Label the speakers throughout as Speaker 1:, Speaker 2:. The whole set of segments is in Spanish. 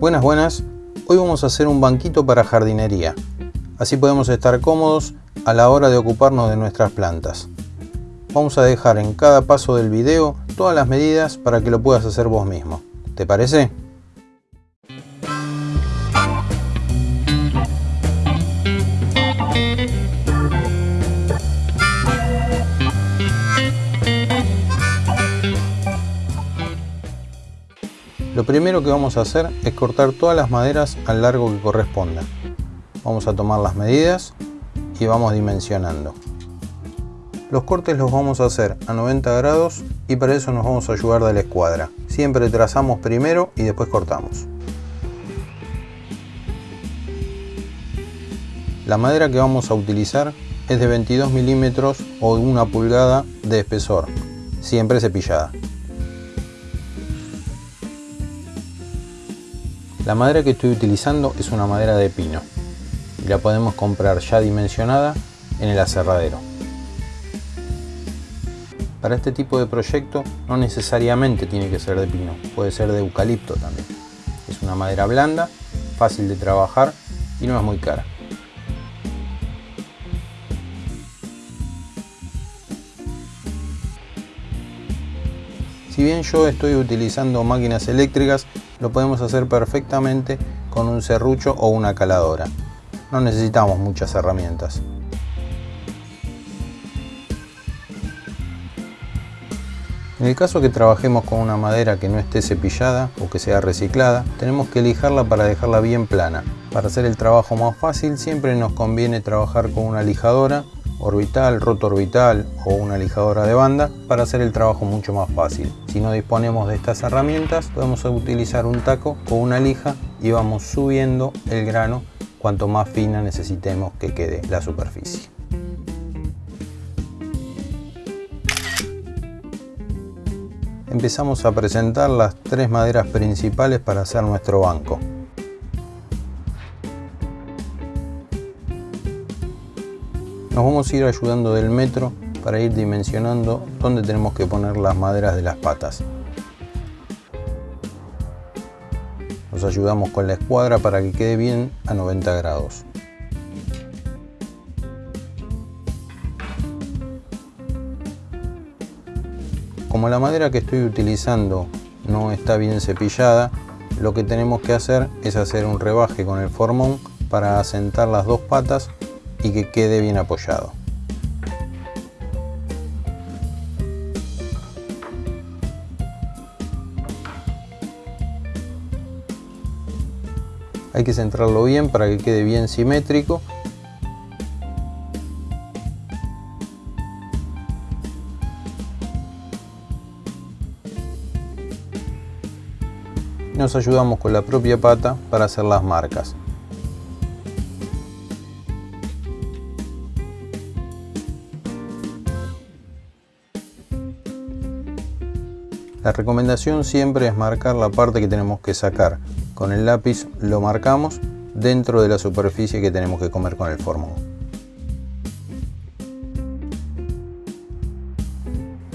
Speaker 1: Buenas, buenas. Hoy vamos a hacer un banquito para jardinería. Así podemos estar cómodos a la hora de ocuparnos de nuestras plantas. Vamos a dejar en cada paso del video todas las medidas para que lo puedas hacer vos mismo. ¿Te parece? Lo primero que vamos a hacer es cortar todas las maderas al largo que corresponda. Vamos a tomar las medidas y vamos dimensionando. Los cortes los vamos a hacer a 90 grados y para eso nos vamos a ayudar de la escuadra. Siempre trazamos primero y después cortamos. La madera que vamos a utilizar es de 22 milímetros o una pulgada de espesor, siempre cepillada. La madera que estoy utilizando es una madera de pino y la podemos comprar ya dimensionada en el aserradero. Para este tipo de proyecto no necesariamente tiene que ser de pino, puede ser de eucalipto también. Es una madera blanda, fácil de trabajar y no es muy cara. Si bien yo estoy utilizando máquinas eléctricas, lo podemos hacer perfectamente con un serrucho o una caladora. No necesitamos muchas herramientas. En el caso que trabajemos con una madera que no esté cepillada o que sea reciclada, tenemos que lijarla para dejarla bien plana. Para hacer el trabajo más fácil siempre nos conviene trabajar con una lijadora orbital, roto orbital o una lijadora de banda para hacer el trabajo mucho más fácil. Si no disponemos de estas herramientas podemos utilizar un taco con una lija y vamos subiendo el grano cuanto más fina necesitemos que quede la superficie. Empezamos a presentar las tres maderas principales para hacer nuestro banco. Nos vamos a ir ayudando del metro para ir dimensionando dónde tenemos que poner las maderas de las patas. Nos ayudamos con la escuadra para que quede bien a 90 grados. Como la madera que estoy utilizando no está bien cepillada, lo que tenemos que hacer es hacer un rebaje con el formón para asentar las dos patas y que quede bien apoyado. Hay que centrarlo bien para que quede bien simétrico nos ayudamos con la propia pata para hacer las marcas. La recomendación siempre es marcar la parte que tenemos que sacar. Con el lápiz lo marcamos dentro de la superficie que tenemos que comer con el formón.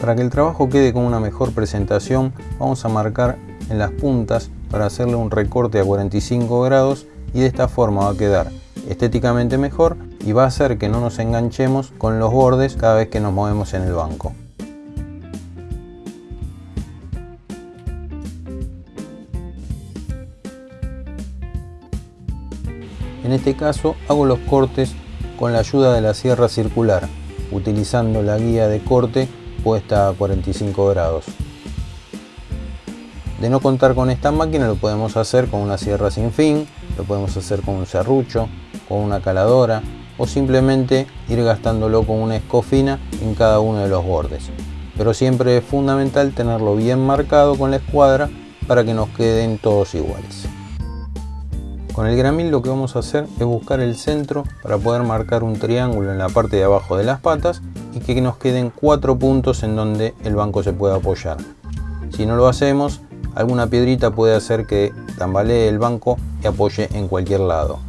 Speaker 1: Para que el trabajo quede con una mejor presentación, vamos a marcar en las puntas para hacerle un recorte a 45 grados y de esta forma va a quedar estéticamente mejor y va a hacer que no nos enganchemos con los bordes cada vez que nos movemos en el banco. Este caso hago los cortes con la ayuda de la sierra circular, utilizando la guía de corte puesta a 45 grados. De no contar con esta máquina lo podemos hacer con una sierra sin fin, lo podemos hacer con un serrucho, con una caladora o simplemente ir gastándolo con una escofina en cada uno de los bordes. Pero siempre es fundamental tenerlo bien marcado con la escuadra para que nos queden todos iguales. Con el gramil lo que vamos a hacer es buscar el centro para poder marcar un triángulo en la parte de abajo de las patas y que nos queden cuatro puntos en donde el banco se pueda apoyar. Si no lo hacemos, alguna piedrita puede hacer que tambalee el banco y apoye en cualquier lado.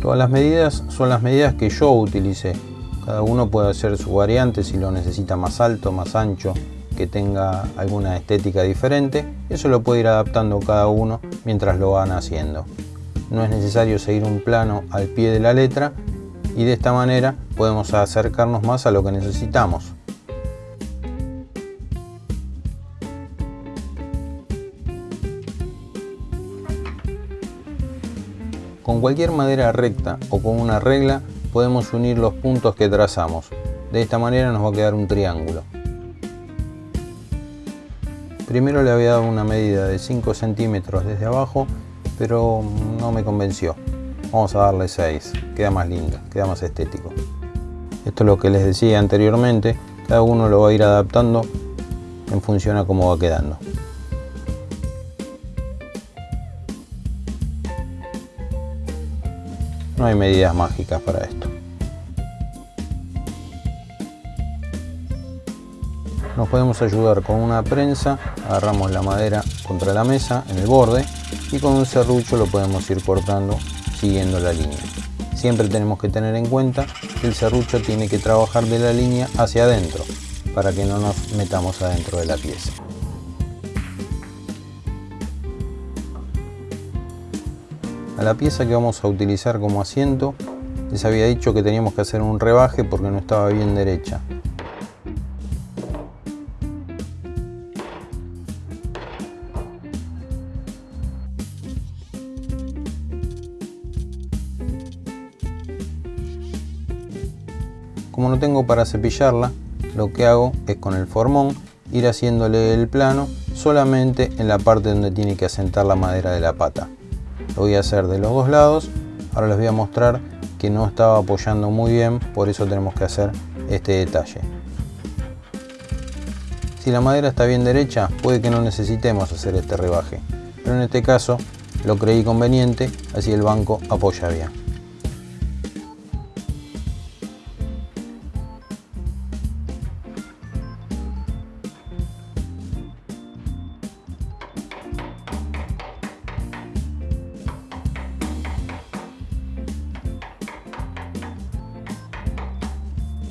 Speaker 1: Todas las medidas son las medidas que yo utilicé. Cada uno puede hacer su variante si lo necesita más alto, más ancho, que tenga alguna estética diferente, eso lo puede ir adaptando cada uno mientras lo van haciendo. No es necesario seguir un plano al pie de la letra y de esta manera podemos acercarnos más a lo que necesitamos. Con cualquier madera recta o con una regla podemos unir los puntos que trazamos. De esta manera nos va a quedar un triángulo. Primero le había dado una medida de 5 centímetros desde abajo, pero no me convenció. Vamos a darle 6, queda más lindo, queda más estético. Esto es lo que les decía anteriormente, cada uno lo va a ir adaptando en función a cómo va quedando. No hay medidas mágicas para esto. Nos podemos ayudar con una prensa, agarramos la madera contra la mesa en el borde y con un serrucho lo podemos ir cortando siguiendo la línea. Siempre tenemos que tener en cuenta que el serrucho tiene que trabajar de la línea hacia adentro para que no nos metamos adentro de la pieza. A la pieza que vamos a utilizar como asiento les había dicho que teníamos que hacer un rebaje porque no estaba bien derecha. No tengo para cepillarla, lo que hago es con el formón ir haciéndole el plano solamente en la parte donde tiene que asentar la madera de la pata. Lo voy a hacer de los dos lados. Ahora les voy a mostrar que no estaba apoyando muy bien, por eso tenemos que hacer este detalle. Si la madera está bien derecha, puede que no necesitemos hacer este rebaje, pero en este caso lo creí conveniente, así el banco apoya bien.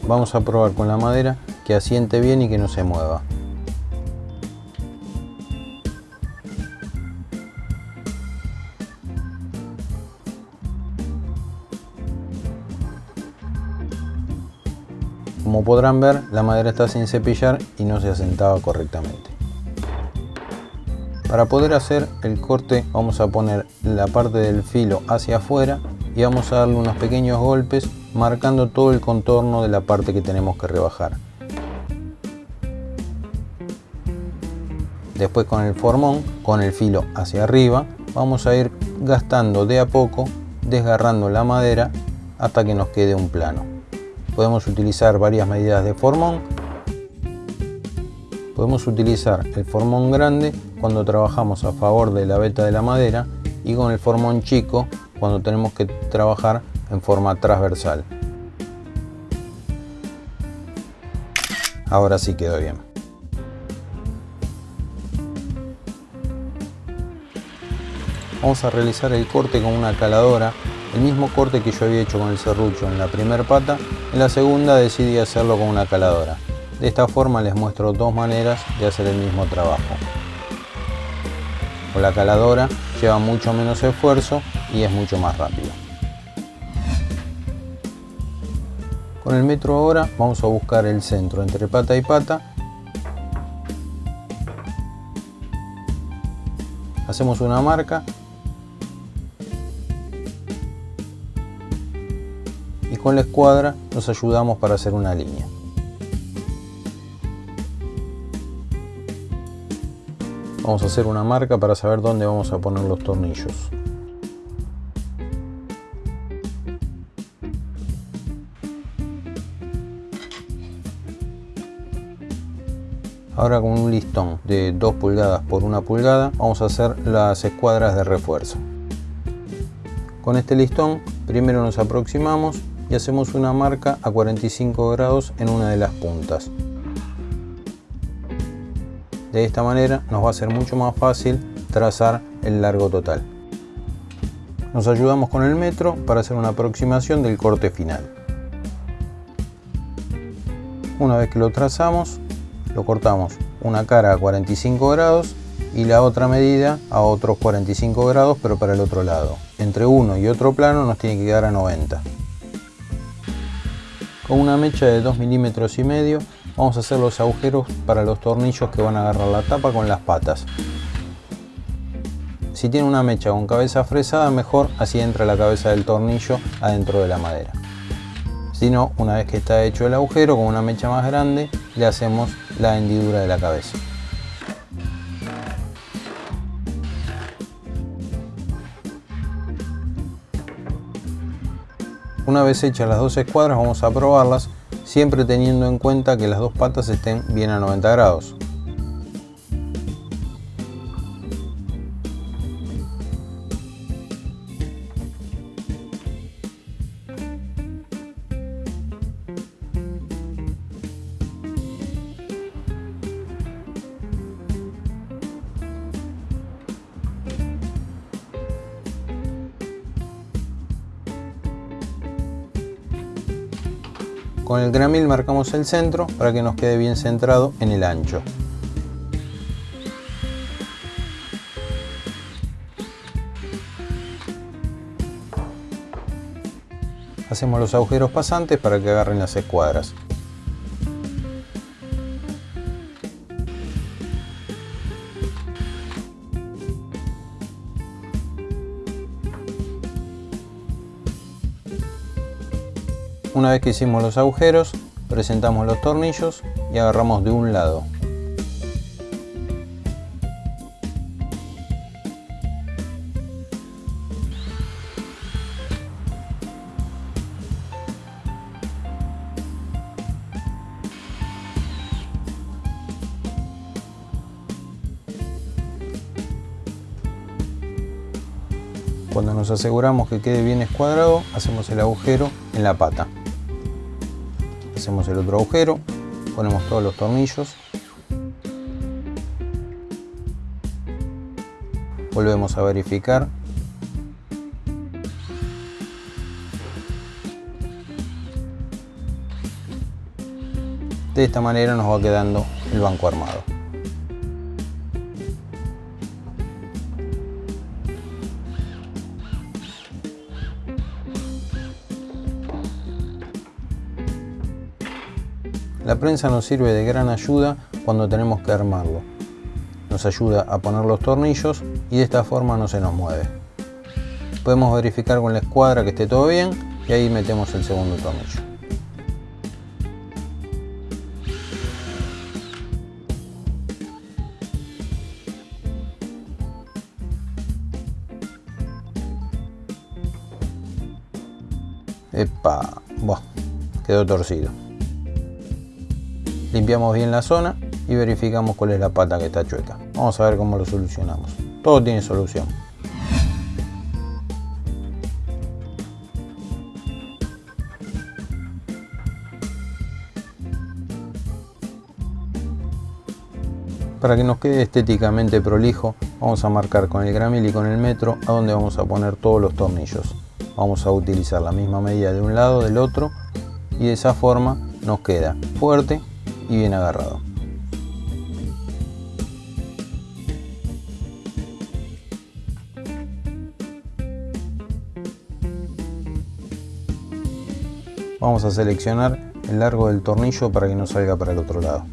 Speaker 1: Vamos a probar con la madera que asiente bien y que no se mueva. Como podrán ver, la madera está sin cepillar y no se asentaba correctamente. Para poder hacer el corte vamos a poner la parte del filo hacia afuera y vamos a darle unos pequeños golpes marcando todo el contorno de la parte que tenemos que rebajar. Después con el formón, con el filo hacia arriba, vamos a ir gastando de a poco, desgarrando la madera hasta que nos quede un plano. Podemos utilizar varias medidas de formón. Podemos utilizar el formón grande cuando trabajamos a favor de la veta de la madera y con el formón chico cuando tenemos que trabajar en forma transversal. Ahora sí quedó bien. Vamos a realizar el corte con una caladora, el mismo corte que yo había hecho con el serrucho en la primera pata, en la segunda decidí hacerlo con una caladora. De esta forma les muestro dos maneras de hacer el mismo trabajo. Con la caladora lleva mucho menos esfuerzo y es mucho más rápido. Con el metro ahora vamos a buscar el centro entre pata y pata. Hacemos una marca. Y con la escuadra nos ayudamos para hacer una línea. Vamos a hacer una marca para saber dónde vamos a poner los tornillos. Ahora con un listón de 2 pulgadas por 1 pulgada vamos a hacer las escuadras de refuerzo. Con este listón primero nos aproximamos y hacemos una marca a 45 grados en una de las puntas. De esta manera nos va a ser mucho más fácil trazar el largo total. Nos ayudamos con el metro para hacer una aproximación del corte final. Una vez que lo trazamos, lo cortamos una cara a 45 grados y la otra medida a otros 45 grados pero para el otro lado. Entre uno y otro plano nos tiene que quedar a 90. Con una mecha de 2 milímetros y medio vamos a hacer los agujeros para los tornillos que van a agarrar la tapa con las patas. Si tiene una mecha con cabeza fresada mejor, así entra la cabeza del tornillo adentro de la madera. Si no, una vez que está hecho el agujero con una mecha más grande, le hacemos la hendidura de la cabeza. Una vez hechas las dos escuadras vamos a probarlas, siempre teniendo en cuenta que las dos patas estén bien a 90 grados. Con el gramil marcamos el centro para que nos quede bien centrado en el ancho. Hacemos los agujeros pasantes para que agarren las escuadras. Una vez que hicimos los agujeros, presentamos los tornillos y agarramos de un lado. Cuando nos aseguramos que quede bien escuadrado, hacemos el agujero en la pata hacemos el otro agujero ponemos todos los tornillos. Volvemos a verificar. De esta manera nos va quedando el banco armado La prensa nos sirve de gran ayuda cuando tenemos que armarlo. Nos ayuda a poner los tornillos y de esta forma no se nos mueve. Podemos verificar con la escuadra que esté todo bien y ahí metemos el segundo tornillo. Epa, Buah, quedó torcido. Limpiamos bien la zona y verificamos cuál es la pata que está chueca. Vamos a ver cómo lo solucionamos. Todo tiene solución. Para que nos quede estéticamente prolijo, vamos a marcar con el gramil y con el metro a donde vamos a poner todos los tornillos. Vamos a utilizar la misma medida de un lado, del otro, y de esa forma nos queda fuerte y bien agarrado. Vamos a seleccionar el largo del tornillo para que no salga para el otro lado.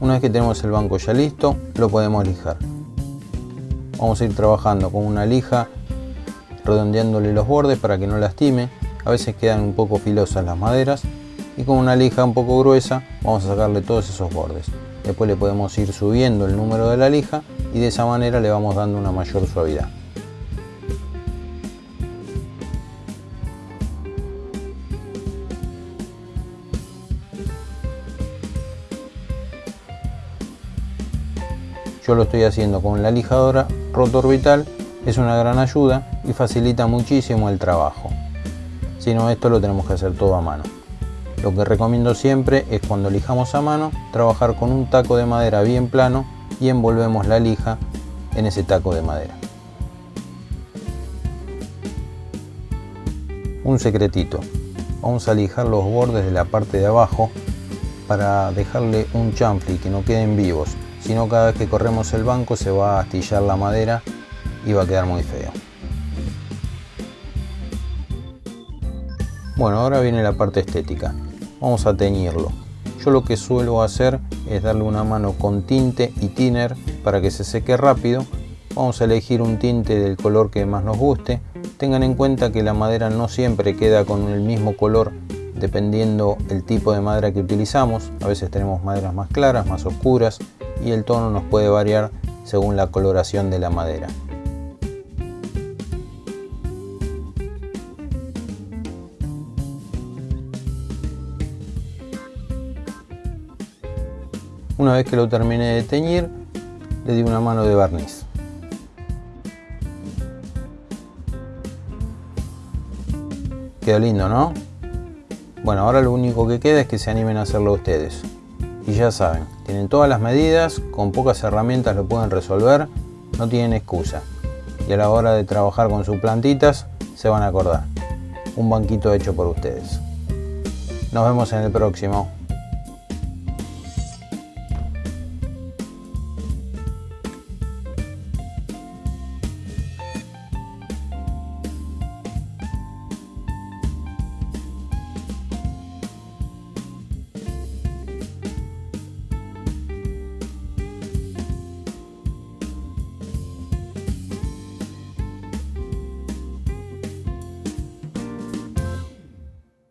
Speaker 1: Una vez que tenemos el banco ya listo, lo podemos lijar. Vamos a ir trabajando con una lija redondeándole los bordes para que no lastime. A veces quedan un poco filosas las maderas y con una lija un poco gruesa vamos a sacarle todos esos bordes. Después le podemos ir subiendo el número de la lija y de esa manera le vamos dando una mayor suavidad. Yo lo estoy haciendo con la lijadora rotorbital es una gran ayuda y facilita muchísimo el trabajo. Si no, esto lo tenemos que hacer todo a mano. Lo que recomiendo siempre es cuando lijamos a mano, trabajar con un taco de madera bien plano y envolvemos la lija en ese taco de madera. Un secretito, vamos a lijar los bordes de la parte de abajo para dejarle un chanfle que no queden vivos, si no cada vez que corremos el banco se va a astillar la madera va a quedar muy feo. Bueno, ahora viene la parte estética. Vamos a teñirlo. Yo lo que suelo hacer es darle una mano con tinte y thinner para que se seque rápido. Vamos a elegir un tinte del color que más nos guste. Tengan en cuenta que la madera no siempre queda con el mismo color dependiendo el tipo de madera que utilizamos. A veces tenemos maderas más claras, más oscuras y el tono nos puede variar según la coloración de la madera. Una vez que lo terminé de teñir, le di una mano de barniz. Quedó lindo, ¿no? Bueno, ahora lo único que queda es que se animen a hacerlo ustedes. Y ya saben, tienen todas las medidas, con pocas herramientas lo pueden resolver, no tienen excusa. Y a la hora de trabajar con sus plantitas, se van a acordar. Un banquito hecho por ustedes. Nos vemos en el próximo.